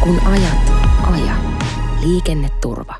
Kun ajat, aja. Liikenneturva.